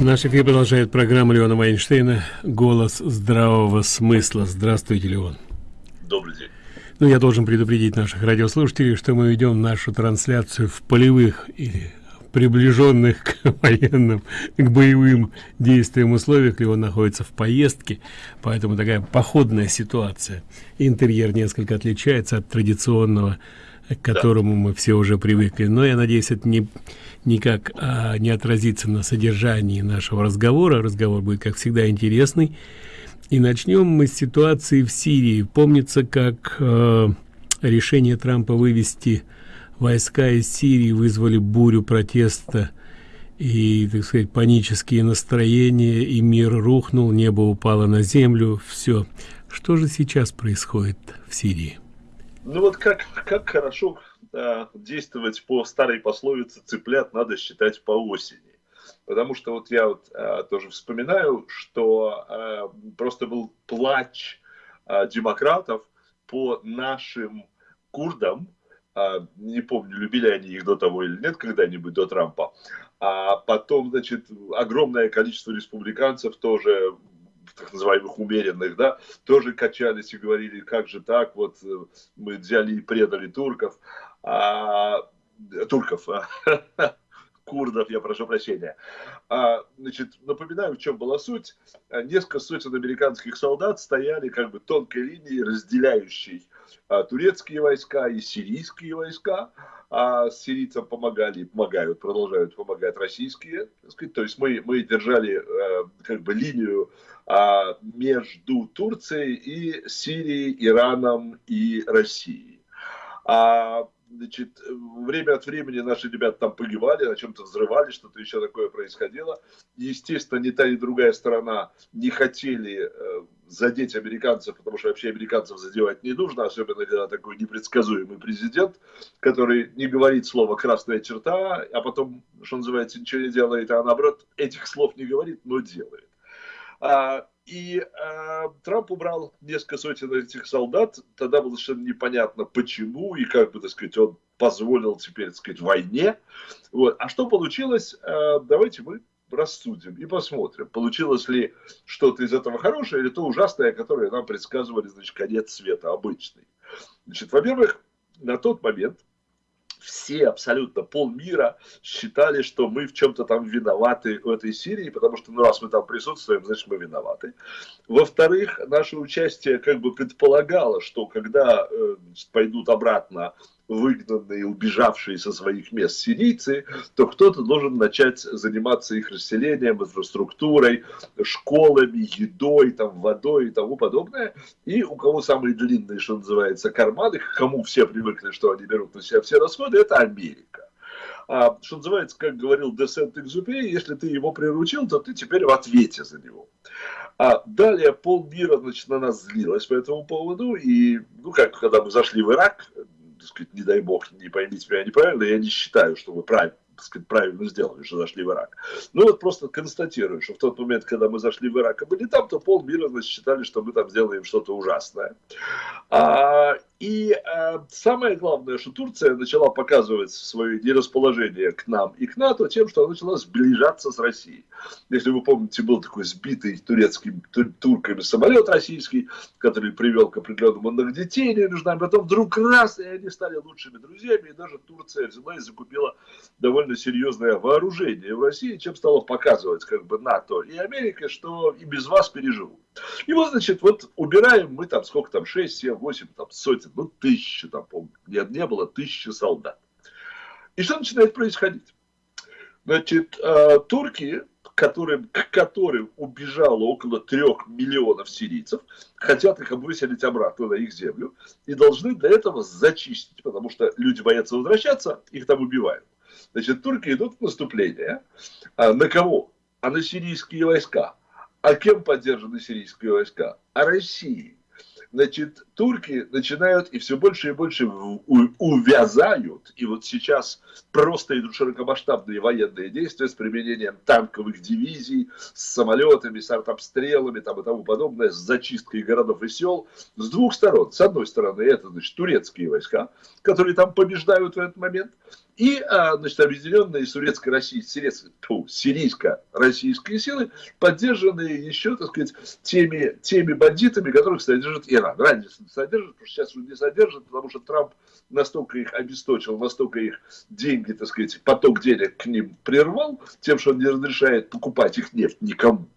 Наш эфир продолжает программа Леона Вайнштейна «Голос здравого смысла». Здравствуйте, Леон. Добрый день. Ну, я должен предупредить наших радиослушателей, что мы ведем нашу трансляцию в полевых или приближенных к военным, к боевым действиям условиях. Леон находится в поездке, поэтому такая походная ситуация. Интерьер несколько отличается от традиционного, к которому да. мы все уже привыкли. Но я надеюсь, это не никак а, не отразится на содержании нашего разговора. Разговор будет, как всегда, интересный. И начнем мы с ситуации в Сирии. Помнится, как э, решение Трампа вывести войска из Сирии вызвали бурю протеста и, так сказать, панические настроения, и мир рухнул, небо упало на землю, все. Что же сейчас происходит в Сирии? Ну вот как, как хорошо а, действовать по старой пословице «цыплят надо считать по осени». Потому что вот я вот а, тоже вспоминаю, что а, просто был плач а, демократов по нашим курдам, а, не помню, любили они их до того или нет когда-нибудь, до Трампа, а потом, значит, огромное количество республиканцев тоже так называемых умеренных, да, тоже качались и говорили, как же так, вот э, мы взяли и предали турков а, турков, а, курдов, я прошу прощения. А, значит, напоминаю, в чем была суть. Несколько сотен американских солдат стояли как бы тонкой линией, разделяющей а, турецкие войска и сирийские войска. А сирийцам помогали, помогают, продолжают помогать российские. Сказать, то есть мы, мы держали а, как бы линию а, между Турцией и Сирией, Ираном и Россией. А значит, время от времени наши ребята там погибали, на чем-то взрывали, что-то еще такое происходило. Естественно, ни та, ни другая сторона не хотели э, задеть американцев, потому что вообще американцев задевать не нужно, особенно когда такой непредсказуемый президент, который не говорит слово «красная черта», а потом, что называется, ничего не делает, а наоборот, этих слов не говорит, но делает. И э, Трамп убрал несколько сотен этих солдат. Тогда было совершенно непонятно, почему и как бы, так сказать, он позволил теперь, так сказать, войне. Вот. А что получилось? Э, давайте мы рассудим и посмотрим, получилось ли что-то из этого хорошее или то ужасное, которое нам предсказывали, значит, конец света обычный. Значит, во-первых, на тот момент все абсолютно полмира считали, что мы в чем-то там виноваты в этой Сирии, потому что, ну, раз мы там присутствуем, значит, мы виноваты. Во-вторых, наше участие как бы предполагало, что когда э, пойдут обратно выгнанные, убежавшие со своих мест сирийцы, то кто-то должен начать заниматься их расселением, инфраструктурой, школами, едой, там, водой и тому подобное. И у кого самые длинные, что называется, карманы, к кому все привыкли, что они берут на себя все расходы, это Америка. А, что называется, как говорил Десент Экзупери, если ты его приручил, то ты теперь в ответе за него. А далее полмира, значит, на нас злилось по этому поводу, и, ну, как когда мы зашли в Ирак, сказать, не дай бог, не поймите меня неправильно, я не считаю, что вы правильно, так сказать, правильно сделали, что зашли в Ирак. Ну вот просто констатирую, что в тот момент, когда мы зашли в Ирак, и были там, то полмира, значит, считали, что мы там сделаем что-то ужасное. А, и э, самое главное, что Турция начала показывать свое нерасположение к нам и к НАТО тем, что она начала сближаться с Россией. Если вы помните, был такой сбитый турецким тур, турками самолет российский, который привел к определенному нагнетению между нами. Потом вдруг раз, и они стали лучшими друзьями, и даже Турция взяла и закупила довольно серьезное вооружение в России, чем стала показывать как бы НАТО и Америка, что и без вас переживут. И вот, значит, вот убираем мы там, сколько там, 6, 7, 8, там, сотен, ну, тысячи там, помню, нет, не было тысячи солдат. И что начинает происходить? Значит, э, турки, которым, к которым убежало около трех миллионов сирийцев, хотят их выселить обратно на их землю и должны для этого зачистить, потому что люди боятся возвращаться, их там убивают. Значит, турки идут в наступление. А на кого? А на сирийские войска. А кем поддержаны сирийские войска? А Россией. Значит, турки начинают и все больше и больше увязают, и вот сейчас просто идут широкомасштабные военные действия с применением танковых дивизий, с самолетами, с артобстрелами там, и тому подобное, с зачисткой городов и сел с двух сторон. С одной стороны, это значит турецкие войска, которые там побеждают в этот момент, И, а, значит, объединенные турецко-российские, сирийско-российские силы, поддержанные еще, так сказать, теми, теми бандитами, которых содержит Иран. Раньше содержит, потому что сейчас уже не содержит, потому что Трамп настолько их обесточил, настолько их деньги, так сказать, поток денег к ним прервал, тем, что он не разрешает покупать их нефть никому.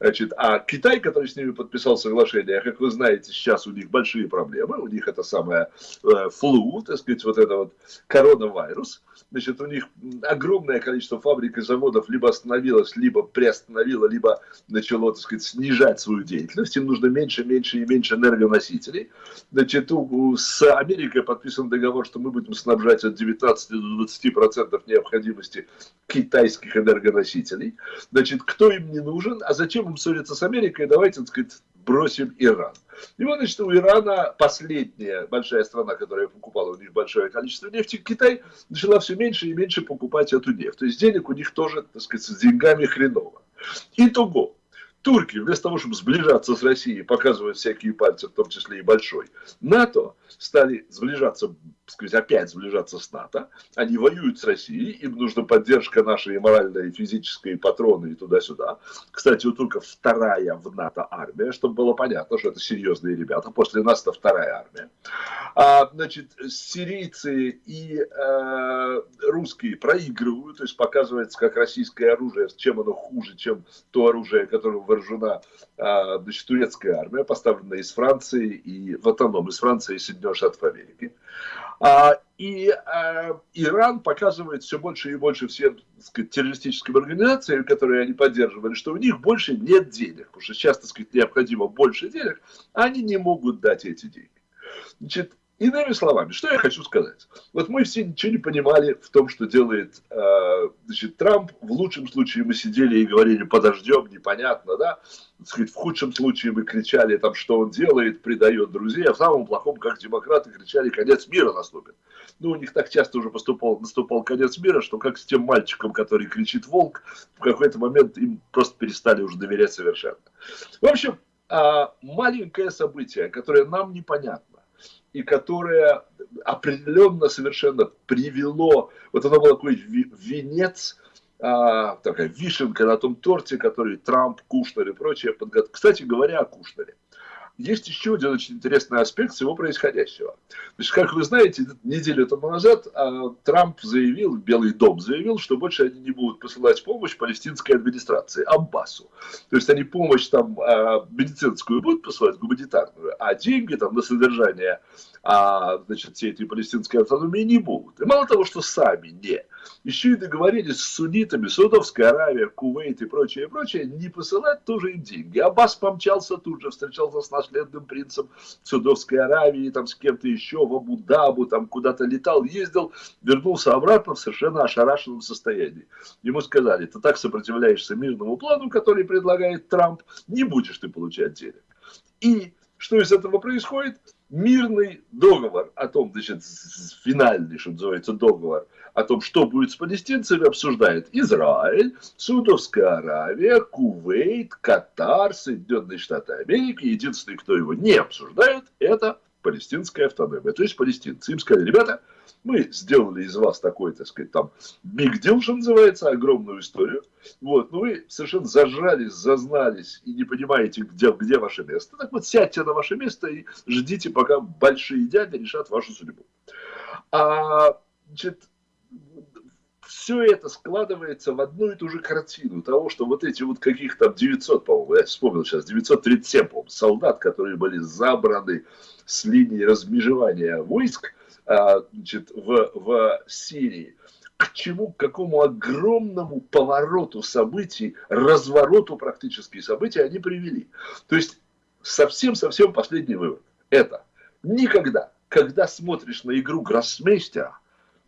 Значит, а Китай, который с ними подписал соглашение, как вы знаете, сейчас у них большие проблемы, у них это самое э, флу, так сказать, вот это вот коронавирус, значит, у них огромное количество фабрик и заводов либо остановилось, либо приостановило, либо начало, так сказать, снижать свою деятельность, им нужно меньше, меньше и меньше энергоносителей. Значит, у, с Америкой подписан договор, что мы будем снабжать от 19 до 20 процентов необходимости китайских энергоносителей. Значит, кто им не нужен, а зачем им ссориться с Америкой, давайте, так сказать, бросим Иран. И вот, значит, у Ирана последняя большая страна, которая покупала у них большое количество нефти, Китай начала все меньше и меньше покупать эту нефть. То есть денег у них тоже, так сказать, с деньгами хреново. Итого, турки, вместо того, чтобы сближаться с Россией, показывают всякие пальцы, в том числе и большой, НАТО стали сближаться, сказать, опять сближаться с НАТО. Они воюют с Россией, им нужна поддержка наша и моральная, и физическая, и патроны, и туда-сюда. Кстати, у турков вторая в НАТО армия, чтобы было понятно, что это серьезные ребята. После нас это вторая армия. А, значит, сирийцы и э, русские проигрывают, то есть показывается, как российское оружие, чем оно хуже, чем то оружие, которым вооружена э, значит, турецкая армия, поставленная из Франции и в автоном из Франции и Соединенных Штатов Америки. А, и а, Иран показывает все больше и больше всем сказать, террористическим организациям, которые они поддерживали, что у них больше нет денег, потому что сейчас, так сказать, необходимо больше денег, а они не могут дать эти деньги. Значит, Иными словами, что я хочу сказать? Вот мы все ничего не понимали в том, что делает э, значит, Трамп. В лучшем случае мы сидели и говорили, подождем, непонятно, да? Сказать, в худшем случае мы кричали, там, что он делает, предает друзей, а в самом плохом, как демократы, кричали, конец мира наступит. Ну, у них так часто уже поступал, наступал конец мира, что как с тем мальчиком, который кричит «волк», в какой-то момент им просто перестали уже доверять совершенно. В общем, э, маленькое событие, которое нам непонятно, и которое определенно совершенно привело, вот оно было такой венец, а, такая вишенка на том торте, который Трамп, Кушнер и прочее подготовили. Кстати говоря о Кушнере есть еще один очень интересный аспект всего происходящего. Значит, как вы знаете, неделю тому назад а, Трамп заявил, Белый дом заявил, что больше они не будут посылать помощь палестинской администрации, Аббасу. То есть они помощь там а, медицинскую будут посылать, гуманитарную, а деньги там на содержание а, значит, всей этой палестинской автономии не будут. И мало того, что сами не, еще и договорились с суннитами, Саудовская Аравия, Кувейт и прочее, и прочее, не посылать тоже им деньги. Аббас помчался тут же, встречался с наследным принцем Саудовской Аравии, там с кем-то еще в Абу-Дабу, там куда-то летал, ездил, вернулся обратно в совершенно ошарашенном состоянии. Ему сказали, ты так сопротивляешься мирному плану, который предлагает Трамп, не будешь ты получать денег. И что из этого происходит? Мирный договор о том, значит, финальный, что называется, договор о том, что будет с палестинцами, обсуждает Израиль, Саудовская Аравия, Кувейт, Катар, Соединенные Штаты Америки. Единственный, кто его не обсуждает, это палестинская автономия. То есть палестинцы им сказали, ребята, мы сделали из вас такой, так сказать, там, big deal, что называется, огромную историю. Вот, но вы совершенно зажрались, зазнались и не понимаете, где, где ваше место. Так вот, сядьте на ваше место и ждите, пока большие дяди решат вашу судьбу. А, значит, все это складывается в одну и ту же картину того, что вот эти вот каких то 900, по-моему, я вспомнил сейчас, 937, по-моему, солдат, которые были забраны с линии размежевания войск а, значит, в, в Сирии, к чему, к какому огромному повороту событий, развороту практически событий они привели. То есть совсем-совсем последний вывод. Это никогда, когда смотришь на игру гроссмейстера,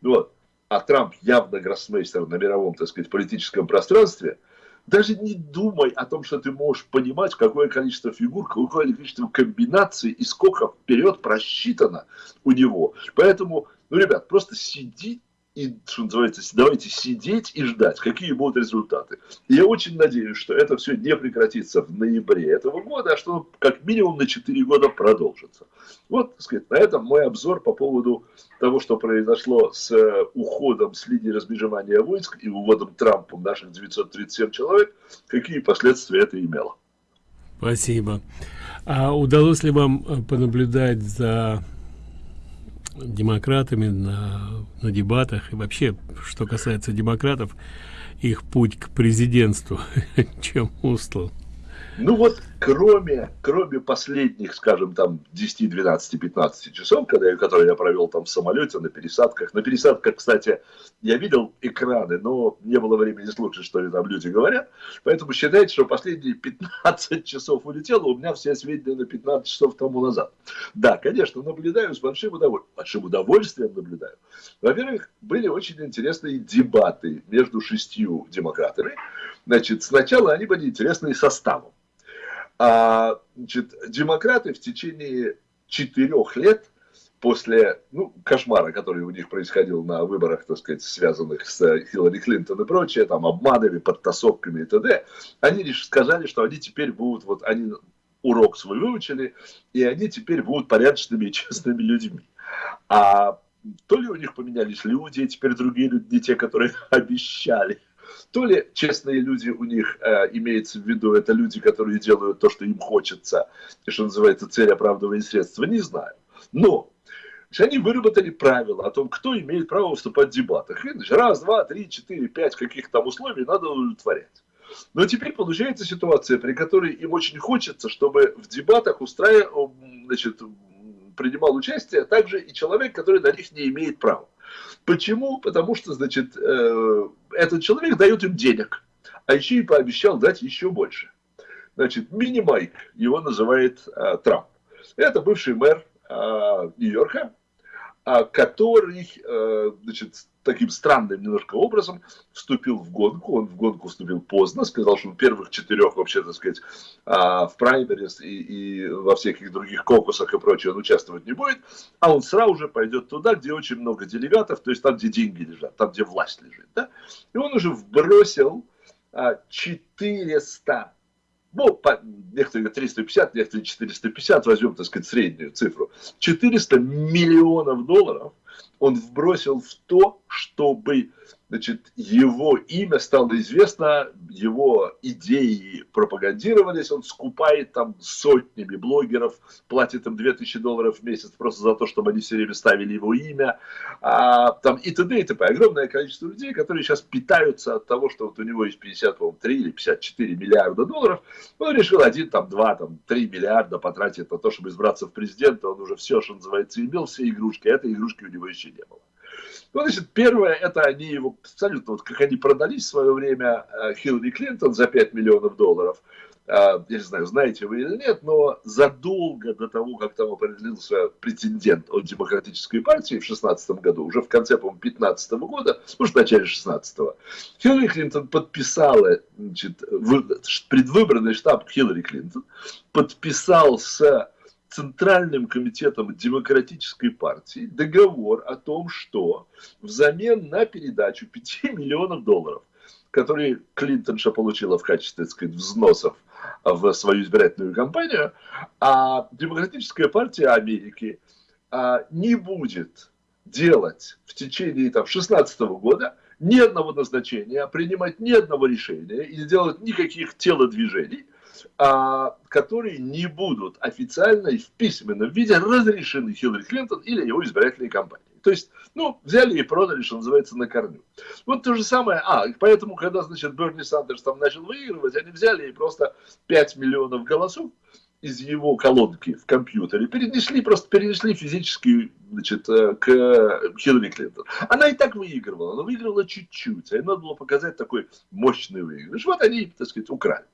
вот, а Трамп явно гроссмейстер на мировом, так сказать, политическом пространстве, даже не думай о том, что ты можешь понимать, какое количество фигур, какое количество комбинаций и сколько вперед просчитано у него. Поэтому, ну, ребят, просто сиди и что называется, давайте сидеть и ждать, какие будут результаты. Я очень надеюсь, что это все не прекратится в ноябре этого года, а что как минимум на 4 года продолжится. Вот, так сказать, на этом мой обзор по поводу того, что произошло с э, уходом с линии размежевания войск и уводом Трампом наших 937 человек, какие последствия это имело. Спасибо. А удалось ли вам э, понаблюдать за демократами на, на дебатах и вообще, что касается демократов, их путь к президентству, чем устлан? Ну вот, кроме, кроме последних, скажем, там 10, 12, 15 часов, когда, которые я провел там в самолете, на пересадках. На пересадках, кстати, я видел экраны, но не было времени слушать, что там люди говорят. Поэтому считайте, что последние 15 часов улетело, у меня все сведения на 15 часов тому назад. Да, конечно, наблюдаю с большим удовольствием. Большим удовольствием наблюдаю. Во-первых, были очень интересные дебаты между шестью демократами. Значит, сначала они были интересные составом. А, значит, демократы в течение четырех лет после ну, кошмара, который у них происходил на выборах, так сказать, связанных с Хиллари Клинтон и прочее, там, обманами, подтасовками и т.д., они лишь сказали, что они теперь будут, вот, они урок свой выучили, и они теперь будут порядочными и честными людьми. А то ли у них поменялись люди, теперь другие люди, не те, которые обещали то ли честные люди у них э, имеется в виду, это люди, которые делают то, что им хочется, и что называется цель оправдывая средства, не знаю. Но они выработали правила о том, кто имеет право выступать в дебатах. И, значит, раз, два, три, четыре, пять каких там условий надо удовлетворять. Но теперь получается ситуация, при которой им очень хочется, чтобы в дебатах устраивал, значит, принимал участие также и человек, который на них не имеет права. Почему? Потому что, значит, э, этот человек дает им денег, а еще и пообещал дать еще больше. Значит, мини-майк, его называет э, Трамп. Это бывший мэр э, Нью-Йорка, который, э, значит, таким странным немножко образом вступил в гонку. Он в гонку вступил поздно, сказал, что в первых четырех, вообще, так сказать, а, в праймерис и, и во всяких других кокусах и прочее он участвовать не будет, а он сразу же пойдет туда, где очень много делегатов, то есть там, где деньги лежат, там, где власть лежит. Да? И он уже вбросил 400 ну, по, некоторые 350, некоторые 450, возьмем, так сказать, среднюю цифру, 400 миллионов долларов он вбросил в то, чтобы значит, его имя стало известно, его идеи пропагандировались, он скупает там сотнями блогеров, платит им 2000 долларов в месяц просто за то, чтобы они все время ставили его имя, а, там и т.д. и т.п. Огромное количество людей, которые сейчас питаются от того, что вот у него есть 53 или 54 миллиарда долларов, он решил один, там, два, там, три миллиарда потратить на то, чтобы избраться в президента, он уже все, что называется, имел, все игрушки, а этой игрушки у него еще не было. Ну, значит, первое, это они его абсолютно, вот как они продались в свое время э, Хиллари Клинтон за 5 миллионов долларов. Э, я не знаю, знаете вы или нет, но задолго до того, как там определился претендент от Демократической партии в 2016 году, уже в конце, по-моему, 2015 года, может, в начале 16 Хиллари Клинтон подписала, значит, предвыборный штаб Хиллари Клинтон подписал с Центральным комитетом Демократической партии договор о том, что взамен на передачу 5 миллионов долларов, которые Клинтонша получила в качестве, так сказать, взносов в свою избирательную кампанию, а Демократическая партия Америки а, не будет делать в течение там, 16 года ни одного назначения, принимать ни одного решения и не делать никаких телодвижений – которые не будут официально и в письменном виде разрешены Хиллари Клинтон или его избирательной кампании. То есть, ну, взяли и продали, что называется, на корню. Вот то же самое, а, поэтому, когда, значит, Берни Сандерс там начал выигрывать, они взяли и просто 5 миллионов голосов из его колонки в компьютере перенесли, просто перенесли физически значит, э, к Хиллари Клинтон. Она и так выигрывала, но выигрывала чуть-чуть, а ей надо было показать такой мощный выигрыш. Вот они, так сказать, украли.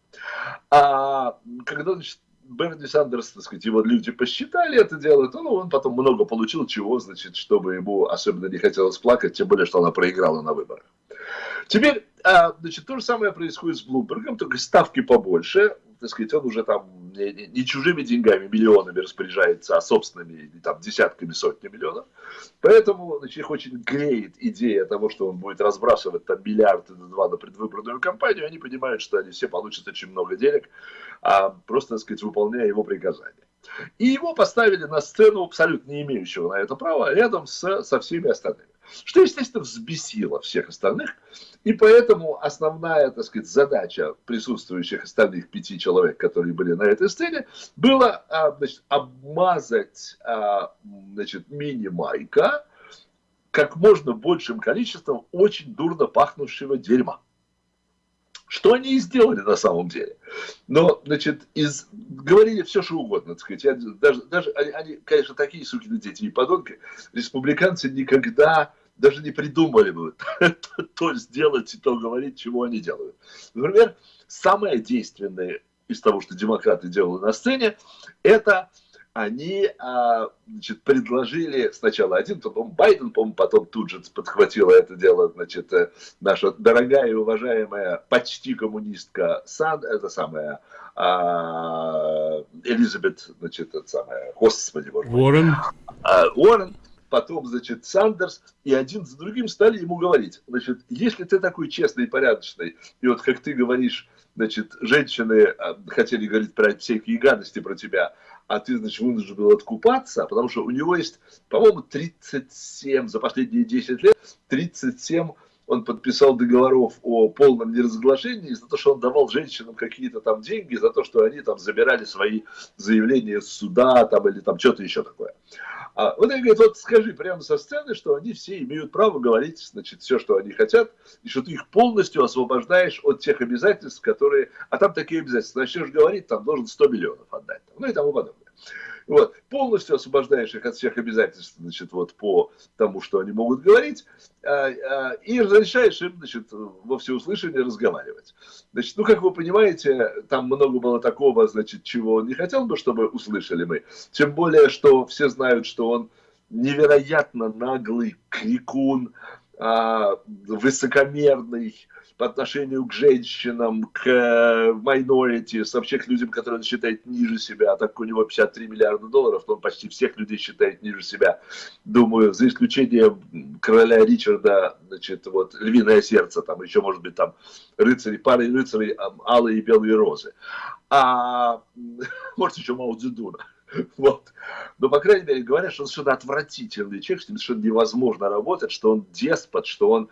А когда, значит, Берни Сандерс, так сказать, его люди посчитали это дело, то ну, он потом много получил чего, значит, чтобы ему особенно не хотелось плакать, тем более, что она проиграла на выборах. Теперь, а, значит, то же самое происходит с Блумбергом, только ставки побольше. Так сказать, он уже там не, не чужими деньгами, миллионами распоряжается, а собственными там десятками, сотнями миллионов. Поэтому значит, их очень греет идея того, что он будет разбрасывать там миллиарды на два на предвыборную кампанию. Они понимают, что они все получат очень много денег, а просто, так сказать, выполняя его приказания. И его поставили на сцену, абсолютно не имеющего на это права, рядом с, со всеми остальными. Что, естественно, взбесило всех остальных. И поэтому основная, так сказать, задача присутствующих остальных пяти человек, которые были на этой сцене, была а, значит, обмазать а, значит, мини-майка как можно большим количеством очень дурно пахнущего дерьма. Что они и сделали на самом деле. Но, значит, из, говорили все, что угодно, так сказать. Я, даже, даже они, они, конечно, такие сукины дети и подонки. Республиканцы никогда даже не придумали бы то сделать и то говорить, чего они делают. Например, самое действенное из того, что демократы делали на сцене, это они а, значит, предложили сначала один, потом Байден, по потом тут же подхватила это дело, значит, э, наша дорогая и уважаемая почти коммунистка Сан, это самая а, Элизабет, значит, это самая, господи, боже Уоррен. А, Уоррен, потом, значит, Сандерс, и один за другим стали ему говорить, значит, если ты такой честный и порядочный, и вот как ты говоришь, значит, женщины а, хотели говорить про всякие гадости про тебя, а ты, значит, вынужден был откупаться, потому что у него есть, по-моему, 37, за последние 10 лет, 37 он подписал договоров о полном неразглашении за то, что он давал женщинам какие-то там деньги, за то, что они там забирали свои заявления с суда там, или там что-то еще такое. А вот он говорит, вот скажи прямо со сцены, что они все имеют право говорить, значит, все, что они хотят, и что ты их полностью освобождаешь от тех обязательств, которые... А там такие обязательства. Начнешь говорить, там должен 100 миллионов отдать. Ну и тому подобное. Вот. Полностью освобождаешь их от всех обязательств, значит, вот по тому, что они могут говорить, а, а, и разрешаешь им, значит, во всеуслышание разговаривать. Значит, ну, как вы понимаете, там много было такого, значит, чего он не хотел бы, чтобы услышали мы. Тем более, что все знают, что он невероятно наглый крикун, а, высокомерный, по отношению к женщинам, к э, вообще к людям, которые он считает ниже себя, а так как у него 53 миллиарда долларов, то он почти всех людей считает ниже себя. Думаю, за исключением короля Ричарда, значит, вот, львиное сердце, там еще, может быть, там рыцари, пары рыцарей, алые и белые розы. А может, еще Мао Цзэдуна. Вот. Но, по крайней мере, говорят, что он совершенно отвратительный человек, что совершенно невозможно работать, что он деспот, что он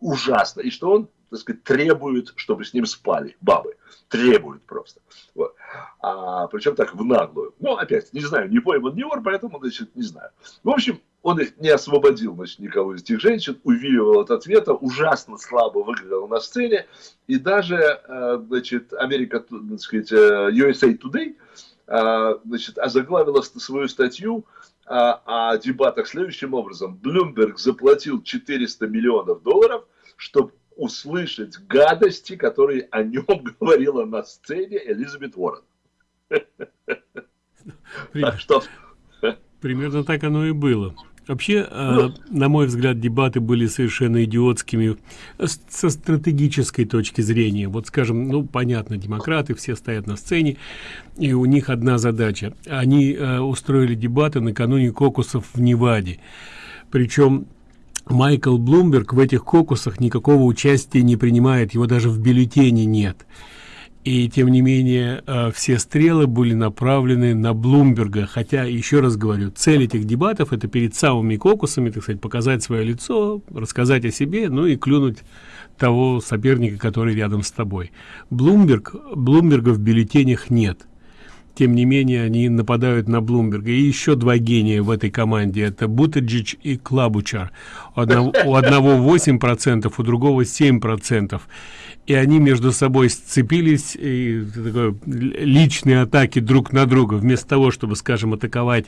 ужасно, и что он, так сказать, требует, чтобы с ним спали бабы. Требует просто. Вот. А, причем так в наглую. Ну, опять, не знаю, не пойман, не вор, поэтому, значит, не знаю. В общем, он не освободил, значит, никого из этих женщин, увиливал от ответа, ужасно слабо выглядел на сцене, и даже, э, значит, Америка, так сказать, э, USA Today, значит, озаглавила свою статью о, о дебатах следующим образом. Блумберг заплатил 400 миллионов долларов, чтобы услышать гадости, которые о нем говорила на сцене Элизабет Уоррен. Так что... Примерно так оно и было. Вообще, ну, на мой взгляд, дебаты были совершенно идиотскими со стратегической точки зрения. Вот, скажем, ну, понятно, демократы все стоят на сцене, и у них одна задача. Они э, устроили дебаты накануне кокусов в Неваде. Причем Майкл Блумберг в этих кокусах никакого участия не принимает, его даже в бюллетене нет и тем не менее э, все стрелы были направлены на Блумберга, хотя, еще раз говорю, цель этих дебатов это перед самыми кокусами, так сказать, показать свое лицо, рассказать о себе, ну и клюнуть того соперника, который рядом с тобой. Блумберг, Блумберга в бюллетенях нет. Тем не менее, они нападают на Блумберга. И еще два гения в этой команде. Это Бутаджич и Клабучар. У одного, у одного 8%, у другого 7% и они между собой сцепились и такой, личные атаки друг на друга. Вместо того чтобы скажем атаковать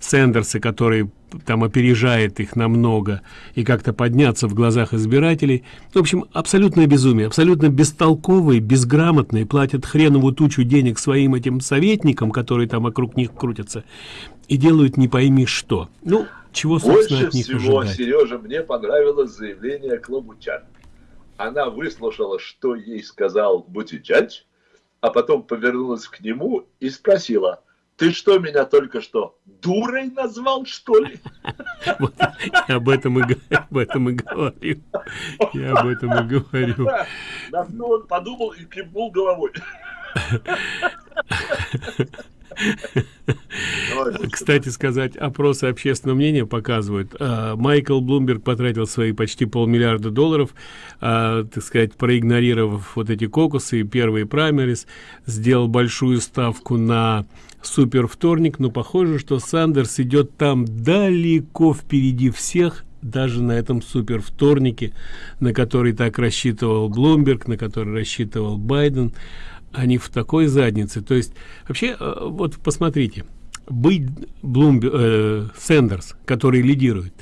сендерса который там опережает их намного и как-то подняться в глазах избирателей. В общем абсолютное безумие абсолютно бестолковые безграмотные платят хреновую тучу денег своим этим советникам которые там вокруг них крутятся и делают не пойми что. Ну чего больше от них всего ожидать? сережа мне понравилось заявление клубу чат она выслушала, что ей сказал Бутичач, а потом повернулась к нему и спросила, ты что, меня только что дурой назвал, что ли? Я об этом и, говорю. Я об этом и говорю. Что он подумал и кивнул головой. Кстати сказать, опросы общественного мнения показывают, а, Майкл Блумберг потратил свои почти полмиллиарда долларов, а, так сказать, проигнорировав вот эти кокусы и первые праймерис, сделал большую ставку на супер вторник, но похоже, что Сандерс идет там далеко впереди всех, даже на этом супер вторнике, на который так рассчитывал Блумберг, на который рассчитывал Байден они в такой заднице. То есть вообще э, вот посмотрите быть блумби э, сендерс который лидирует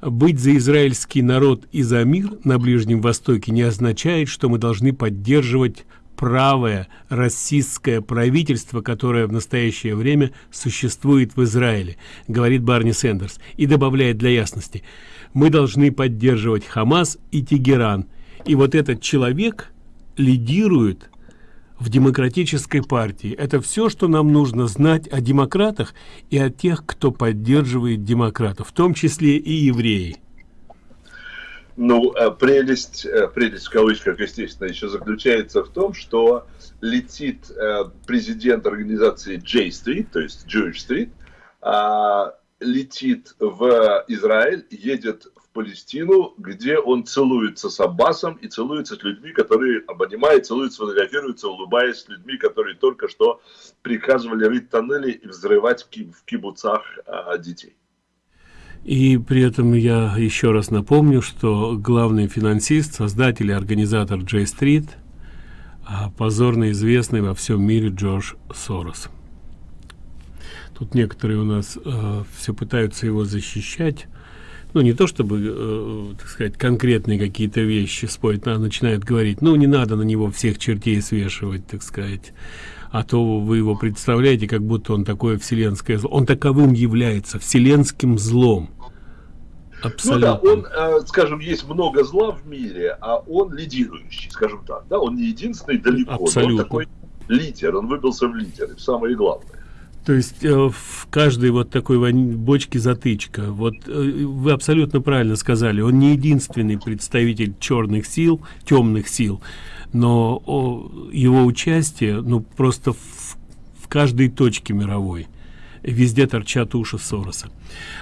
быть за израильский народ и за мир на ближнем востоке не означает что мы должны поддерживать правое российское правительство которое в настоящее время существует в израиле говорит барни сендерс и добавляет для ясности. Мы должны поддерживать хамас и тегеран. И вот этот человек лидирует в демократической партии. Это все, что нам нужно знать о демократах и о тех, кто поддерживает демократов, в том числе и евреи. Ну, э, прелесть, э, прелесть в кавычках, естественно, еще заключается в том, что летит э, президент организации J Street, то есть Jewish Street, а, летит в Израиль, едет Палестину, где он целуется с Аббасом и целуется с людьми, которые обнимают, целуется, фотографируется, улыбаясь с людьми, которые только что приказывали рыть тоннели и взрывать в кибуцах а, детей. И при этом я еще раз напомню, что главный финансист, создатель и организатор J Street, а, позорно известный во всем мире Джордж Сорос. Тут некоторые у нас э, все пытаются его защищать, ну не то чтобы э, так сказать конкретные какие-то вещи спорить а начинают говорить ну не надо на него всех чертей свешивать так сказать а то вы его представляете как будто он такое вселенское зло он таковым является вселенским злом Абсолютно. Ну да, он, э, скажем, есть много зла в мире, а он лидирующий, скажем так. Да, он не единственный далеко, Абсолютно. но он такой лидер, он выбился в лидеры, самое главное. То есть э, в каждой вот такой бочке затычка. Вот э, вы абсолютно правильно сказали, он не единственный представитель черных сил, темных сил, но о, его участие, ну просто в, в каждой точке мировой. Везде торчат уши Сороса.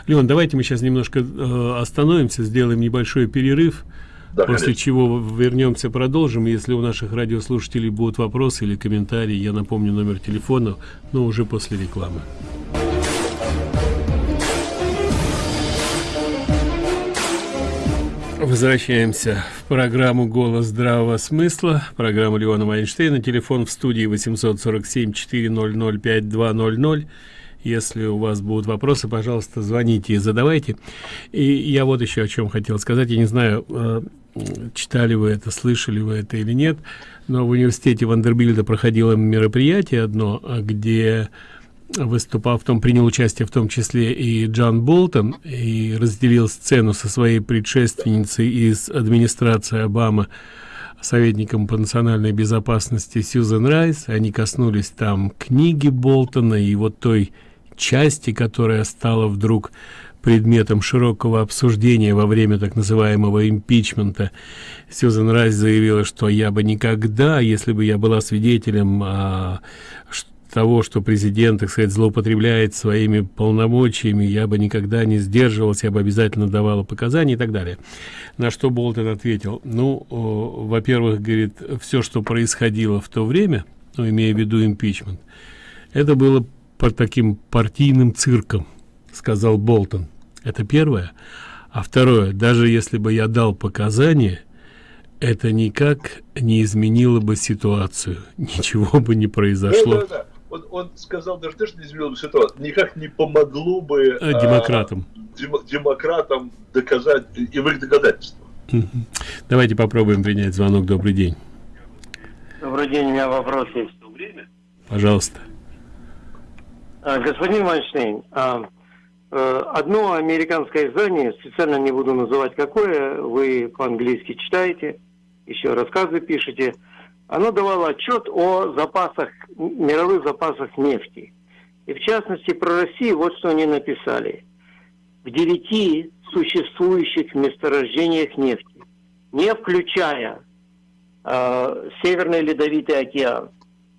Леон, давайте мы сейчас немножко э, остановимся, сделаем небольшой перерыв. Да, После конечно. чего вернемся, продолжим. Если у наших радиослушателей будут вопросы или комментарии, я напомню номер телефона, но уже после рекламы. Возвращаемся в программу «Голос здравого смысла», программу Леона Майнштейна, телефон в студии 847-400-5200. Если у вас будут вопросы, пожалуйста, звоните и задавайте. И я вот еще о чем хотел сказать. Я не знаю, э, читали вы это, слышали вы это или нет, но в университете Вандербильда проходило мероприятие одно, где выступал в том принял участие в том числе и Джон Болтон и разделил сцену со своей предшественницей из администрации Обамы советником по национальной безопасности Сьюзен Райс. Они коснулись там книги Болтона и вот той части которая стала вдруг предметом широкого обсуждения во время так называемого импичмента. Сьюзен Райс заявила, что я бы никогда, если бы я была свидетелем а, того, что президент, так сказать, злоупотребляет своими полномочиями, я бы никогда не сдерживалась, я бы обязательно давала показания и так далее. На что Болтон ответил, ну, во-первых, говорит, все, что происходило в то время, ну, имея в виду импичмент, это было по таким партийным цирком сказал болтон. Это первое. А второе даже если бы я дал показания это никак не изменило бы ситуацию. Ничего бы не произошло. Да, да, да. Он, он сказал даже то, что не изменило бы ситуацию. Никак не помогло бы а, демократам. а, дем, демократам доказать и в их доказательства давайте попробуем принять звонок. Добрый день. Добрый день у меня вопрос есть. Пожалуйста. А, господин Вайнштейн, а, э, одно американское издание, специально не буду называть какое, вы по-английски читаете, еще рассказы пишете, оно давало отчет о запасах, мировых запасах нефти. И в частности про Россию вот что они написали. В девяти существующих месторождениях нефти, не включая э, Северный Ледовитый океан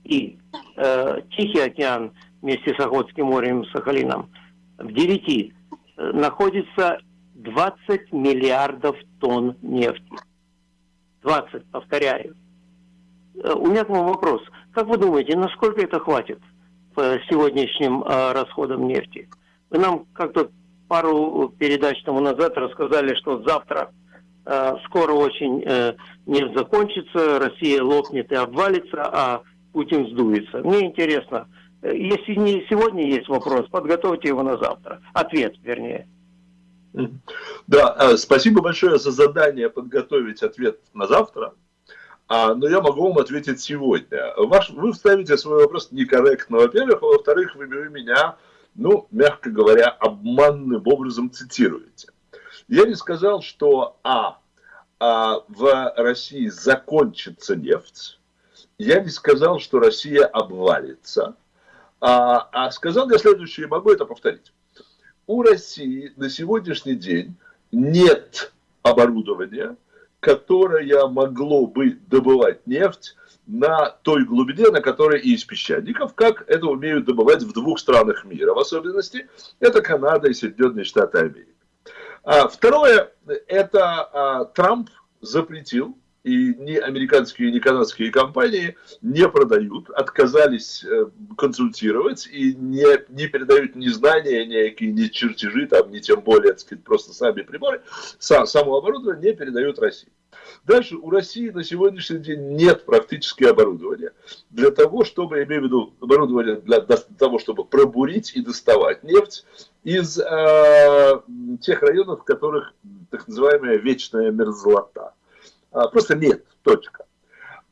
и э, Тихий океан вместе с Охотским морем и Сахалином, в девяти э, находится 20 миллиардов тонн нефти. 20, повторяю. Э, у меня к вам вопрос. Как вы думаете, насколько это хватит по сегодняшним э, расходам нефти? Вы нам как-то пару передач тому назад рассказали, что завтра скоро очень нефть закончится, Россия лопнет и обвалится, а Путин сдуется. Мне интересно, если не сегодня есть вопрос, подготовьте его на завтра. Ответ, вернее. Да, э, спасибо большое за задание подготовить ответ на завтра. А, но я могу вам ответить сегодня. Ваш, вы вставите свой вопрос некорректно, во-первых, а во-вторых, вы, меня, ну, мягко говоря, обманным образом цитируете. Я не сказал, что а, а в России закончится нефть, я не сказал, что Россия обвалится, а, а сказал я следующее, могу это повторить. У России на сегодняшний день нет оборудования, которое могло бы добывать нефть на той глубине, на которой и из песчаников, как это умеют добывать в двух странах мира, в особенности, это Канада и Соединенные Штаты Америки. А второе, это а, Трамп запретил и ни американские, ни канадские компании не продают, отказались э, консультировать и не, не передают ни знания, ни, ни чертежи, там, ни тем более, так сказать, просто сами приборы, сам, само оборудование не передают России. Дальше у России на сегодняшний день нет практически оборудования для того, чтобы, я имею в виду оборудование для, для того, чтобы пробурить и доставать нефть из э, тех районов, в которых так называемая вечная мерзлота. А, просто нет, точка.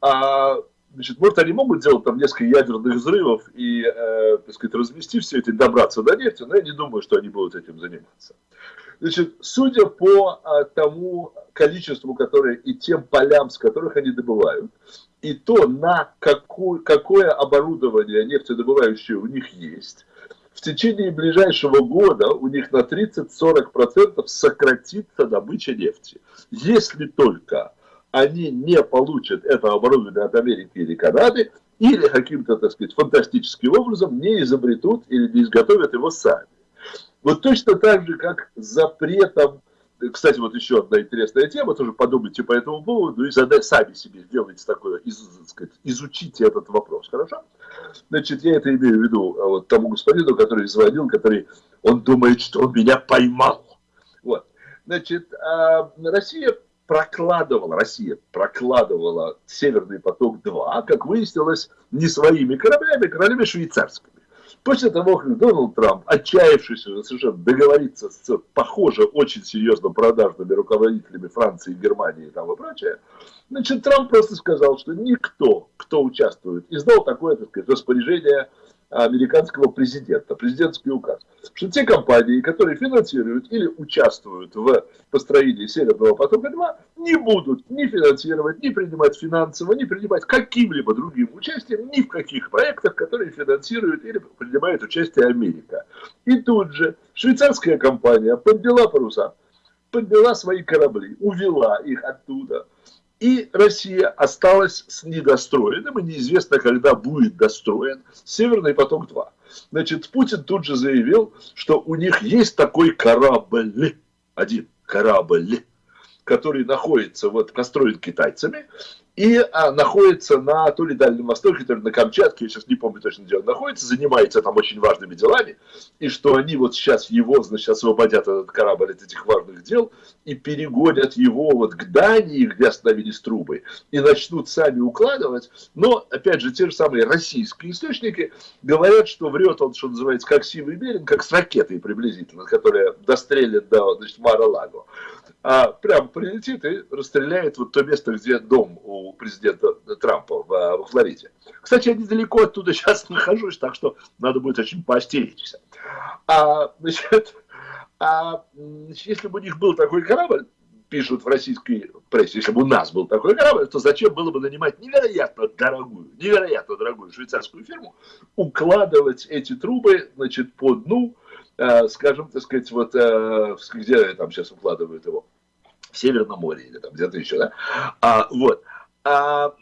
А, значит, может, они могут делать там несколько ядерных взрывов и, э, так сказать, развести все это и добраться до нефти, но я не думаю, что они будут этим заниматься. Значит, судя по а, тому количеству, которое и тем полям, с которых они добывают, и то, на какую, какое оборудование нефтедобывающее у них есть, в течение ближайшего года у них на 30-40% сократится добыча нефти. Если только они не получат это оборудование от Америки или Канады, или каким-то, так сказать, фантастическим образом не изобретут или не изготовят его сами. Вот точно так же, как запретом, кстати, вот еще одна интересная тема, тоже подумайте по этому поводу и задать сами себе, сделайте такое, из, сказать, изучите этот вопрос, хорошо? Значит, я это имею в виду а, вот тому господину, который звонил, который, он думает, что он меня поймал. Вот. Значит, а, Россия прокладывала, Россия прокладывала Северный поток-2, как выяснилось, не своими кораблями, а кораблями швейцарскими. После того, как Дональд Трамп, отчаявшись уже совершенно договориться с, похоже, очень серьезно продажными руководителями Франции, Германии и там и прочее, значит, Трамп просто сказал, что никто, кто участвует, издал такое, так сказать, распоряжение американского президента, президентский указ, что те компании, которые финансируют или участвуют в построении Северного потока-2, не будут ни финансировать, ни принимать финансово, ни принимать каким-либо другим участием ни в каких проектах, которые финансирует или принимает участие Америка. И тут же швейцарская компания подняла паруса, подняла свои корабли, увела их оттуда – и Россия осталась с недостроенным, и неизвестно, когда будет достроен Северный поток-2. Значит, Путин тут же заявил, что у них есть такой корабль, один корабль, который находится, вот, построен китайцами, и а, находится на то ли Дальнем Востоке, то ли на Камчатке, я сейчас не помню точно, где он находится, занимается там очень важными делами, и что они вот сейчас его, значит, освободят этот корабль от этих важных дел и перегонят его вот к Дании, где остановились трубы, и начнут сами укладывать, но, опять же, те же самые российские источники говорят, что врет он, что называется, как сивый берег, как с ракетой приблизительно, которая дострелит до, значит, Мара-Лаго а прям прилетит и расстреляет вот то место, где дом у президента Трампа в, во Флориде. Кстати, я недалеко оттуда сейчас нахожусь, так что надо будет очень поостеречься. А, значит, а, если бы у них был такой корабль, пишут в российской прессе, если бы у нас был такой корабль, то зачем было бы нанимать невероятно дорогую, невероятно дорогую швейцарскую фирму, укладывать эти трубы, значит, по дну, скажем, так сказать, вот, э, где там сейчас укладывают его, в Северном море или там где-то еще, да, а, вот, а,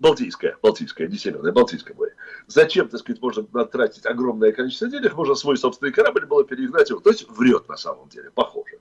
Балтийское, Балтийское, не Северное, Балтийское море. Зачем, так сказать, можно тратить огромное количество денег, можно свой собственный корабль было перегнать его. То есть врет на самом деле, похоже.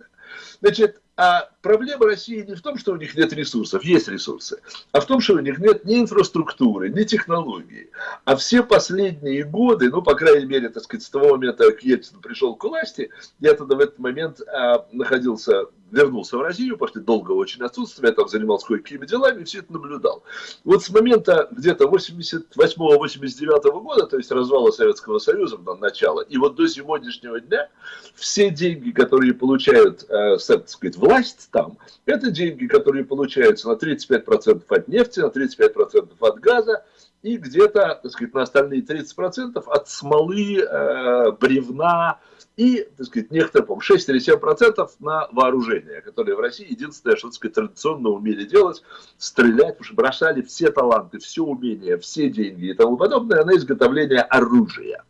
Значит, а проблема России не в том, что у них нет ресурсов, есть ресурсы, а в том, что у них нет ни инфраструктуры, ни технологий. А все последние годы, ну, по крайней мере, так сказать, с того момента, как Ельцин пришел к власти, я тогда в этот момент а, находился вернулся в Россию после долгого очень отсутствия, я там занимался кое-какими делами все это наблюдал. Вот с момента где-то 88-89 года, то есть развала Советского Союза, на начало, и вот до сегодняшнего дня все деньги, которые получают, э, так сказать, власть там, это деньги, которые получаются на 35% от нефти, на 35% от газа, и где-то, так на остальные 30% от смолы, э, бревна, и, так сказать, некоторые, по 6 или 7 процентов на вооружение, которое в России единственное, что, так сказать, традиционно умели делать, стрелять, потому что бросали все таланты, все умения, все деньги и тому подобное на изготовление оружия.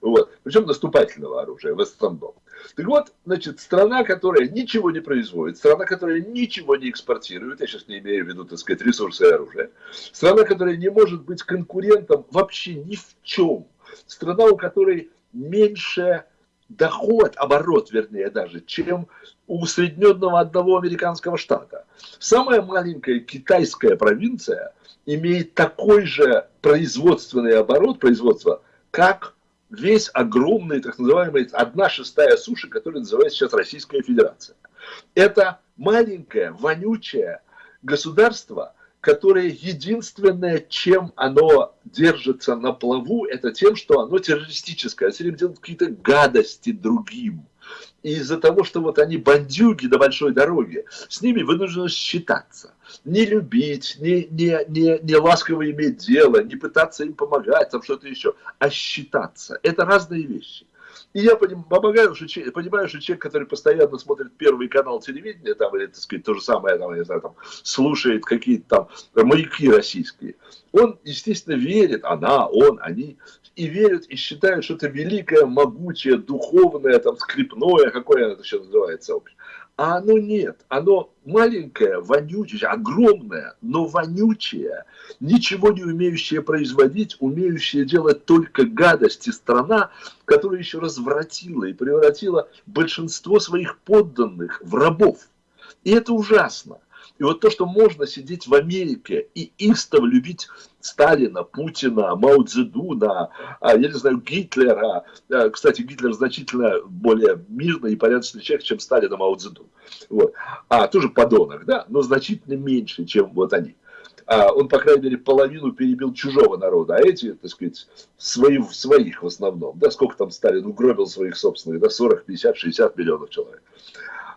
Вот. Причем наступательного оружия в основном. Так вот, значит, страна, которая ничего не производит, страна, которая ничего не экспортирует, я сейчас не имею в виду, так сказать, ресурсы и оружие, страна, которая не может быть конкурентом вообще ни в чем, страна, у которой меньше доход, оборот, вернее, даже, чем у усредненного одного американского штата. Самая маленькая китайская провинция имеет такой же производственный оборот, производства, как весь огромный, так называемый, одна шестая суши, который называется сейчас Российская Федерация. Это маленькое, вонючее государство, которое единственное, чем оно держится на плаву, это тем, что оно террористическое, время делает какие-то гадости другим. И из-за того, что вот они бандюги до большой дороги, с ними вынуждены считаться. Не любить, не, не, не, не ласково иметь дело, не пытаться им помогать, там что-то еще, а считаться. Это разные вещи. И я помогаю, что, понимаю, что человек, который постоянно смотрит первый канал телевидения, там, или, так сказать, то же самое, там, я знаю, там, слушает какие-то там маяки российские, он, естественно, верит, она, он, они, и верят, и считают, что это великое, могучее, духовное, там, скрипное, какое это еще называется, а оно нет, оно маленькое, вонючее, огромное, но вонючее, ничего не умеющее производить, умеющее делать только гадости страна, которая еще развратила и превратила большинство своих подданных в рабов. И это ужасно. И вот то, что можно сидеть в Америке и истово любить Сталина, Путина, Мао Цзэдуна, а, я не знаю, Гитлера. А, кстати, Гитлер значительно более мирный и порядочный человек, чем Сталин и Мао Цзэдун. Вот. А, тоже подонок, да, но значительно меньше, чем вот они. А, он, по крайней мере, половину перебил чужого народа, а эти, так сказать, свои, своих в основном. Да, сколько там Сталин угробил своих собственных, да, 40, 50, 60 миллионов человек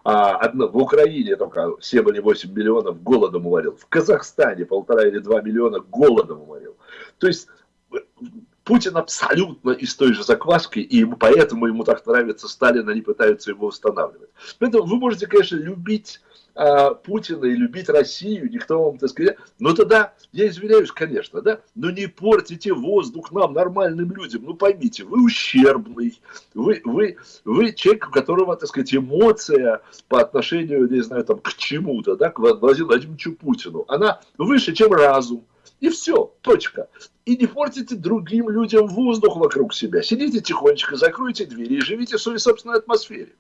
а, в Украине только 7 или 8 миллионов голодом уморил, в Казахстане полтора или два миллиона голодом уморил. То есть э, Путин абсолютно из той же закваски, и поэтому ему так нравится Сталин, они пытаются его восстанавливать. Поэтому вы можете, конечно, любить а, Путина и любить Россию, никто вам, так сказать, но тогда, я извиняюсь, конечно, да, но не портите воздух нам, нормальным людям, ну поймите, вы ущербный, вы, вы, вы человек, у которого, так сказать, эмоция по отношению, не знаю, там, к чему-то, да, к Владимиру Владимировичу Путину, она выше, чем разум. И все, точка. И не портите другим людям воздух вокруг себя. Сидите тихонечко, закройте двери и живите в своей собственной атмосфере.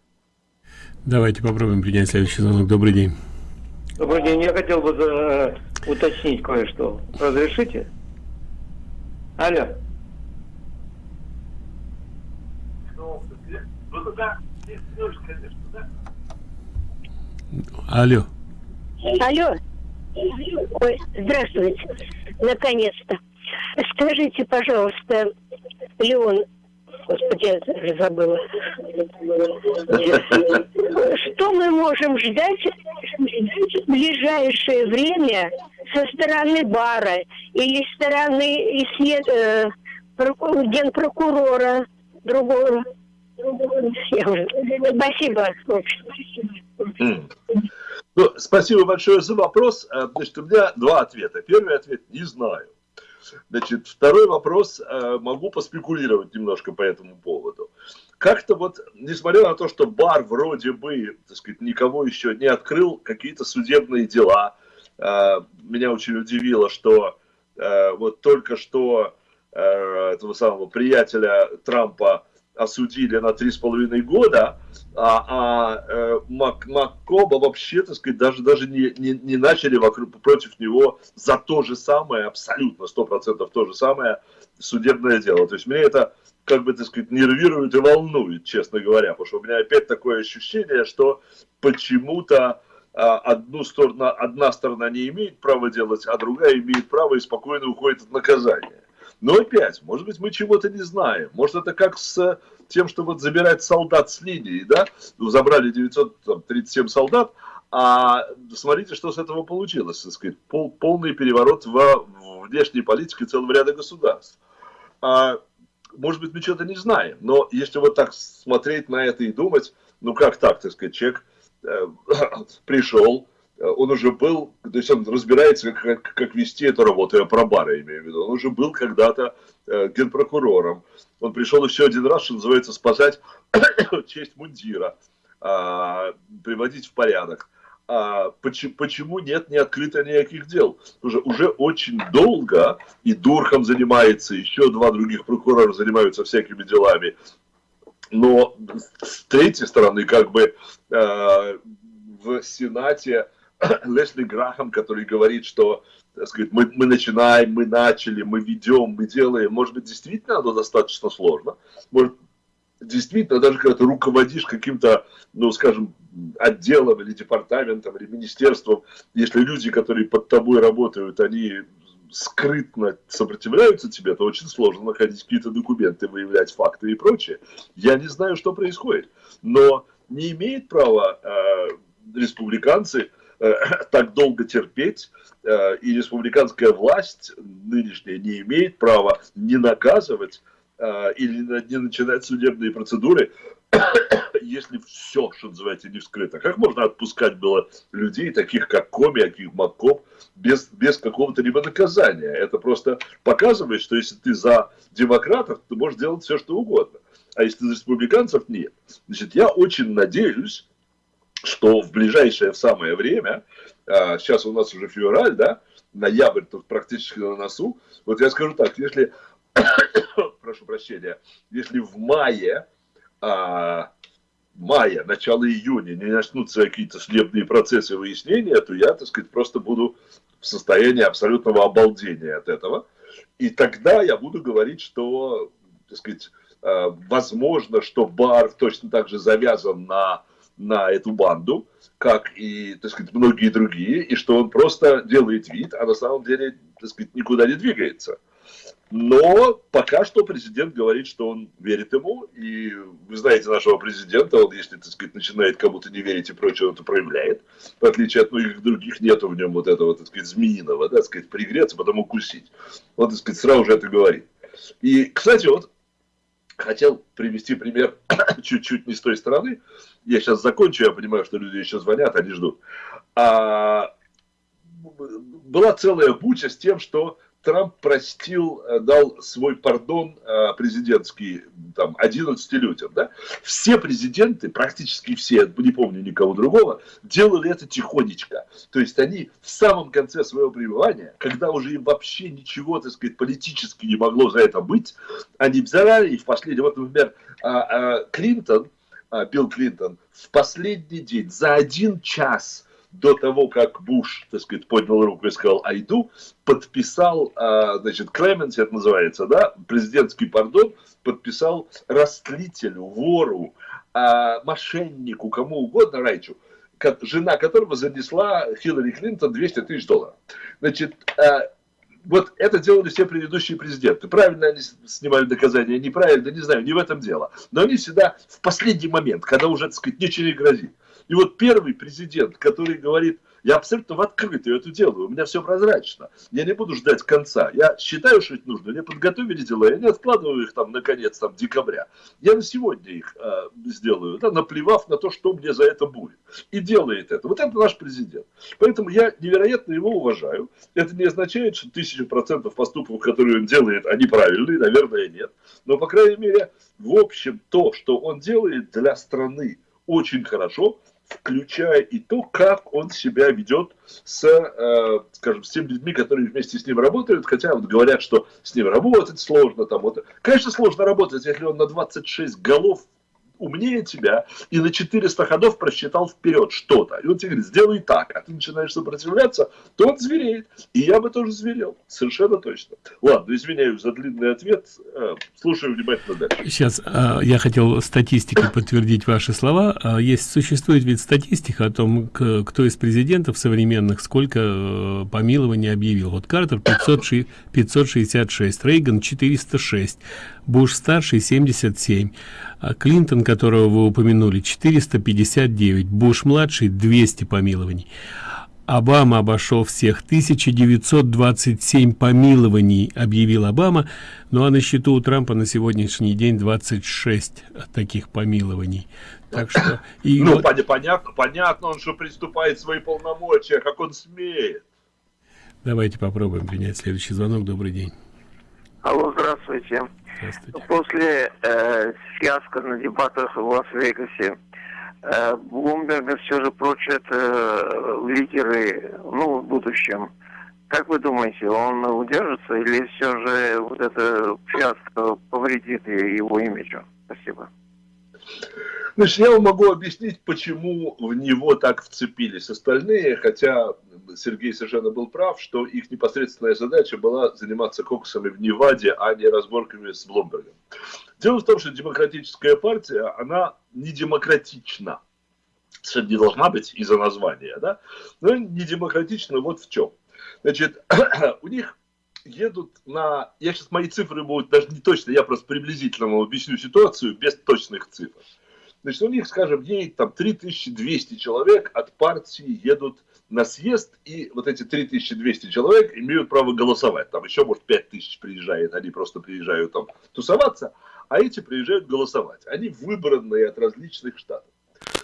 Давайте попробуем принять следующий звонок. Добрый день. Добрый день. Я хотел бы э, уточнить кое-что. Разрешите? Алло. Алло. Алло. Ой, здравствуйте. Наконец-то. Скажите, пожалуйста, Леон, Господи, я забыла. Что мы можем ждать в ближайшее время со стороны бара или стороны э, генпрокурора другого? Спасибо. Ну, спасибо большое за вопрос. Э, значит, у меня два ответа. Первый ответ – не знаю. Значит, второй вопрос, э, могу поспекулировать немножко по этому поводу. Как-то вот, несмотря на то, что бар вроде бы, так сказать, никого еще не открыл, какие-то судебные дела, э, меня очень удивило, что вот только что этого самого приятеля Трампа осудили на три с половиной года, а, а э, Мак, Маккоба вообще, так сказать, даже, даже не, не, не начали вокруг, против него за то же самое, абсолютно, сто процентов то же самое судебное дело. То есть меня это, как бы, так сказать, нервирует и волнует, честно говоря, потому что у меня опять такое ощущение, что почему-то а, одну сторону, одна сторона не имеет права делать, а другая имеет право и спокойно уходит от наказания. Но опять, может быть, мы чего-то не знаем. Может, это как с тем, что вот забирать солдат с линии, да? Ну, забрали 937 солдат, а смотрите, что с этого получилось, так сказать, пол, полный переворот в, в внешней политике целого ряда государств. А, может быть, мы что-то не знаем, но если вот так смотреть на это и думать, ну как так, так сказать, человек э, пришел, Э, он уже был, то есть он разбирается, как, как вести эту работу, я про бары имею в виду, он уже был когда-то э, генпрокурором. Он пришел еще один раз, что называется, спасать честь мундира, э, приводить в порядок. А почему, почему нет не открыто никаких дел? Уже, уже очень долго и Дурхам занимается, еще два других прокурора занимаются всякими делами. Но с третьей стороны, как бы э, в Сенате Лесли Грахам, который говорит, что так сказать, мы, мы начинаем, мы начали, мы ведем, мы делаем. Может быть, действительно оно достаточно сложно. Может, действительно, даже когда ты руководишь каким-то, ну, скажем, отделом или департаментом или министерством, если люди, которые под тобой работают, они скрытно сопротивляются тебе, то очень сложно находить какие-то документы, выявлять факты и прочее. Я не знаю, что происходит. Но не имеет права э, республиканцы так долго терпеть, э, и республиканская власть нынешняя не имеет права не наказывать э, или не начинать судебные процедуры, если все, что называется, не вскрыто. Как можно отпускать было людей, таких как Коми, таких Маккоп, без, без какого-то либо наказания? Это просто показывает, что если ты за демократов, ты можешь делать все, что угодно. А если за республиканцев, нет. Значит, я очень надеюсь, что в ближайшее в самое время, а, сейчас у нас уже февраль, да, ноябрь тут практически на носу, вот я скажу так, если, прошу прощения, если в мае, а, мая, начало июня не начнутся какие-то судебные процессы выяснения, то я, так сказать, просто буду в состоянии абсолютного обалдения от этого. И тогда я буду говорить, что, так сказать, а, возможно, что бар точно так же завязан на на эту банду, как и, так сказать, многие другие, и что он просто делает вид, а на самом деле, так сказать, никуда не двигается. Но пока что президент говорит, что он верит ему, и вы знаете нашего президента, он, если, так сказать, начинает кому-то не верить и прочее, он это проявляет. В отличие от многих других, нету в нем вот этого, так сказать, змеиного, да, так сказать, пригреться, потом укусить. Он, так сказать, сразу же это говорит. И, кстати, вот хотел привести пример чуть-чуть не с той стороны. Я сейчас закончу, я понимаю, что люди еще звонят, они ждут. А, была целая буча с тем, что Трамп простил, э, дал свой пардон э, президентский там, 11 людям. Да? Все президенты, практически все, не помню никого другого, делали это тихонечко. То есть они в самом конце своего пребывания, когда уже им вообще ничего, так сказать, политически не могло за это быть, они взяли и в последний, вот, например, а, а, Клинтон, а, Билл Клинтон, в последний день, за один час – до того, как Буш, так сказать, поднял руку и сказал «Айду», подписал, а, значит, Клеменси это называется, да, президентский пардон, подписал растлителю, вору, а, мошеннику, кому угодно, Райчу, жена которого занесла Хиллари Клинтон 200 тысяч долларов. Значит, а, вот это делали все предыдущие президенты. Правильно они снимали доказания, неправильно, не знаю, не в этом дело. Но они всегда в последний момент, когда уже, так сказать, ничего не грозит. И вот первый президент, который говорит, Я абсолютно в открытую это делаю, у меня все прозрачно. Я не буду ждать конца. Я считаю, что это нужно. Мне подготовили дела, я не откладываю их там на конец там, декабря. Я на сегодня их э, сделаю, да, наплевав на то, что мне за это будет. И делает это. Вот это наш президент. Поэтому я невероятно его уважаю. Это не означает, что тысячу процентов поступков, которые он делает, они правильные, наверное, нет. Но, по крайней мере, в общем, то, что он делает для страны очень хорошо, включая и то, как он себя ведет с, э, скажем, с теми людьми, которые вместе с ним работают, хотя вот говорят, что с ним работать сложно, там, вот. Конечно, сложно работать, если он на 26 голов умнее тебя и на 400 ходов просчитал вперед что-то. И он тебе говорит, сделай так, а ты начинаешь сопротивляться, то он звереет. И я бы тоже зверел, совершенно точно. Ладно, извиняюсь за длинный ответ, э, слушаю внимательно дальше. Сейчас э, я хотел статистикой подтвердить ваши слова. Э, есть, существует ведь статистика о том, кто из президентов современных сколько помилований объявил. Вот Картер 500, 566, Рейган 406, Буш-старший 77, а Клинтон, которого вы упомянули, 459, Буш-младший 200 помилований. Обама обошел всех 1927 помилований, объявил Обама, ну а на счету у Трампа на сегодняшний день 26 таких помилований. Так что... И ну, вот... понятно, понятно, он что приступает свои полномочия, как он смеет. Давайте попробуем принять следующий звонок. Добрый день. Алло, здравствуйте. После э, фиаско на дебатах в Лас-Вегасе э, Блумберга все же прочат э, лидеры ну, в будущем. Как вы думаете, он удержится или все же вот это фиаско повредит его имиджу? Спасибо. Значит, я вам могу объяснить, почему в него так вцепились остальные, хотя Сергей совершенно был прав, что их непосредственная задача была заниматься коксами в Неваде, а не разборками с Блумбергом. Дело в том, что демократическая партия, она не демократична. Совершенно не должна быть из-за названия, да? Но не демократична вот в чем. Значит, у них едут на... Я сейчас, мои цифры будут даже не точно, я просто приблизительно вам объясню ситуацию без точных цифр. Значит, у них, скажем, едет там 3200 человек от партии едут на съезд, и вот эти 3200 человек имеют право голосовать. Там еще, может, 5000 приезжает, они просто приезжают там тусоваться, а эти приезжают голосовать. Они выбранные от различных штатов.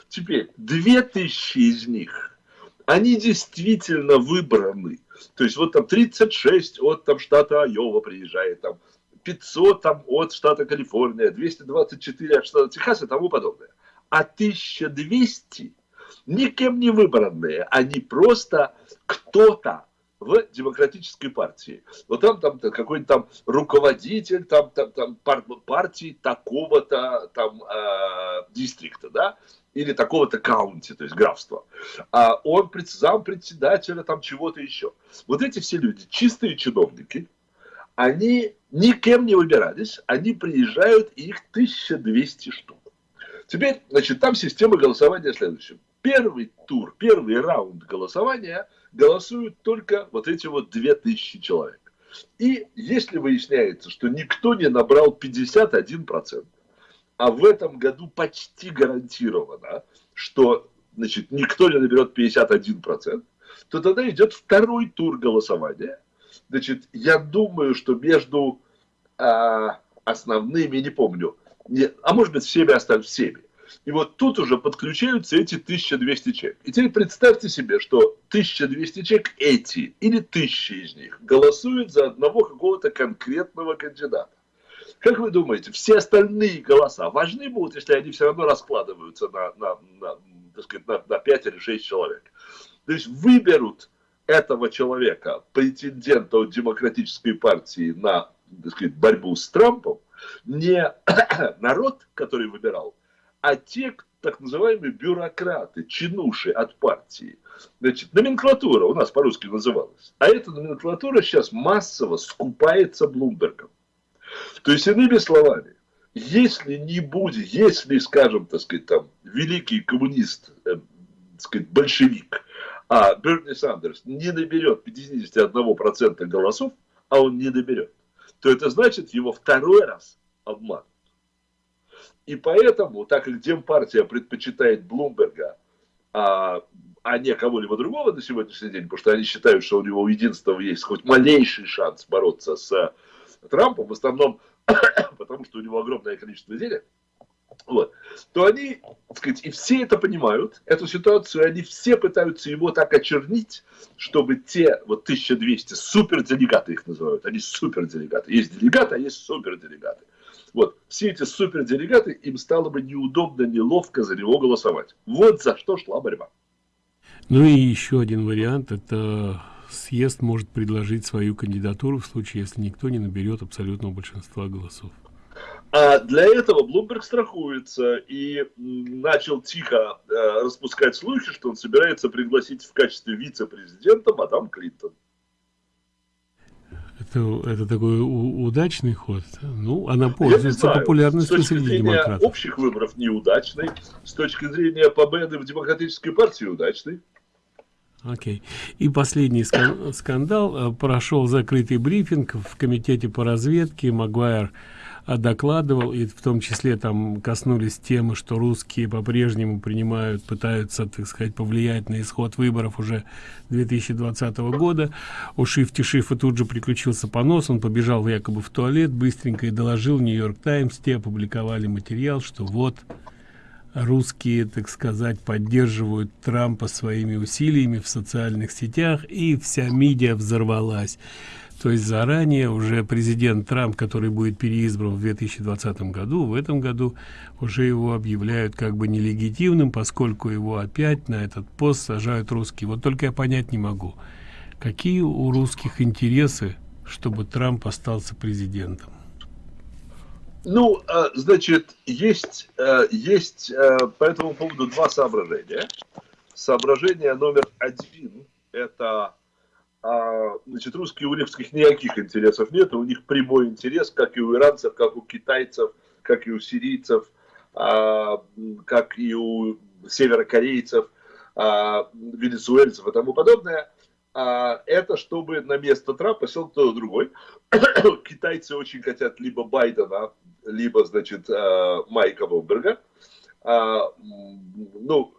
Теперь, 2000 из них, они действительно выбраны. То есть, вот там 36 от там, штата Айова приезжает, там 500 там, от штата Калифорния, 224 от штата Техас и тому подобное. А 1200 никем не выбранные, они просто кто-то в демократической партии. Вот там, там какой-нибудь там руководитель там, там, там пар партии такого-то там э, дистрикта, да, или такого-то каунти, то есть графства. А он зам председателя там чего-то еще. Вот эти все люди, чистые чиновники, они никем не выбирались, они приезжают, и их 1200 штук. Теперь, значит, там система голосования следующая. Первый тур, первый раунд голосования голосуют только вот эти вот 2000 человек. И если выясняется, что никто не набрал 51%, а в этом году почти гарантировано, что значит, никто не наберет 51%, то тогда идет второй тур голосования, Значит, я думаю, что между а, основными, не помню, не, а может быть всеми остальными, всеми. И вот тут уже подключаются эти 1200 человек. И теперь представьте себе, что 1200 человек эти, или тысячи из них, голосуют за одного какого-то конкретного кандидата. Как вы думаете, все остальные голоса важны будут, если они все равно раскладываются на, на, на, так сказать, на, на 5 или 6 человек? То есть выберут этого человека, претендента от демократической партии на так сказать, борьбу с Трампом, не народ, который выбирал, а те, так называемые бюрократы, чинуши от партии. Значит, номенклатура у нас по-русски называлась. А эта номенклатура сейчас массово скупается Блумбергом. То есть, иными словами, если не будет, если, скажем, так сказать, там, великий коммунист, э, так сказать, большевик, а Берни Сандерс не наберет 51% голосов, а он не наберет, то это значит, его второй раз обманут. И поэтому, так как Демпартия предпочитает Блумберга, а, а не кого-либо другого на сегодняшний день, потому что они считают, что у него единственного есть хоть малейший шанс бороться с Трампом, в основном потому что у него огромное количество денег, вот, то они, так сказать, и все это понимают, эту ситуацию, они все пытаются его так очернить, чтобы те, вот 1200 суперделегаты их называют, они суперделегаты, есть делегаты, а есть суперделегаты. Вот, все эти суперделегаты, им стало бы неудобно, неловко за него голосовать. Вот за что шла борьба. Ну и еще один вариант, это съезд может предложить свою кандидатуру в случае, если никто не наберет абсолютного большинства голосов. А для этого Блумберг страхуется и начал тихо э, распускать слухи, что он собирается пригласить в качестве вице-президента мадам Клинтон. Это, это такой удачный ход. Ну, она пользуется популярностью среди демократов. общих выборов неудачный, с точки зрения победы в демократической партии удачный. Окей. И последний скандал. Э, прошел закрытый брифинг в комитете по разведке. Магуайр докладывал, и в том числе там коснулись темы, что русские по-прежнему принимают, пытаются, так сказать, повлиять на исход выборов уже 2020 года. У Шифти Шифа тут же приключился понос, он побежал якобы в туалет быстренько и доложил Нью-Йорк Таймс, те опубликовали материал, что вот русские, так сказать, поддерживают Трампа своими усилиями в социальных сетях, и вся медиа взорвалась. То есть заранее уже президент Трамп, который будет переизбран в 2020 году, в этом году уже его объявляют как бы нелегитимным, поскольку его опять на этот пост сажают русские. Вот только я понять не могу, какие у русских интересы, чтобы Трамп остался президентом. Ну, а, значит, есть, э, есть э, по этому поводу два соображения. Соображение номер один – это а, значит, русские, у русских никаких интересов нет, у них прямой интерес, как и у иранцев, как у китайцев, как и у сирийцев, а, как и у северокорейцев, а, венесуэльцев и тому подобное. Это чтобы на место Трампа сел кто-то другой. Китайцы очень хотят либо Байдена, либо, значит, Майка Блумберга. Ну,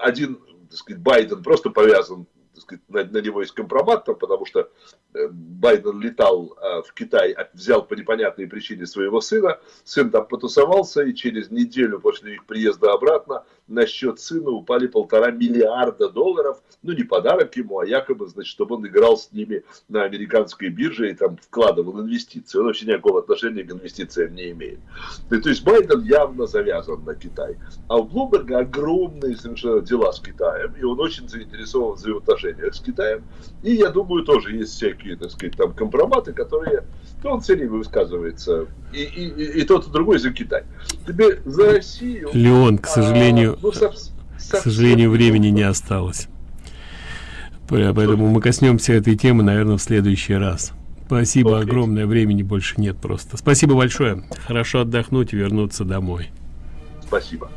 один, так сказать, Байден просто повязан сказать, него есть компромат, там, потому что э, Байден летал э, в Китай, а взял по непонятной причине своего сына, сын там потусовался, и через неделю после их приезда обратно на счет сына упали полтора миллиарда долларов, ну не подарок ему, а якобы, значит, чтобы он играл с ними на американской бирже и там вкладывал инвестиции. Он вообще никакого отношения к инвестициям не имеет. То есть Байден явно завязан на Китай. А у Блумберга огромные совершенно дела с Китаем, и он очень заинтересован в взаимоотношениях с Китаем. И я думаю, тоже есть всякие, так сказать, там компроматы, которые ну, он все время высказывается. И, и, и, и тот, и другой за Китай. Тебе за Россию... Леон, к сожалению, ну, к сожалению, времени не осталось. Поэтому мы коснемся этой темы, наверное, в следующий раз. Спасибо okay. огромное, времени больше нет просто. Спасибо большое. Хорошо отдохнуть и вернуться домой. Спасибо.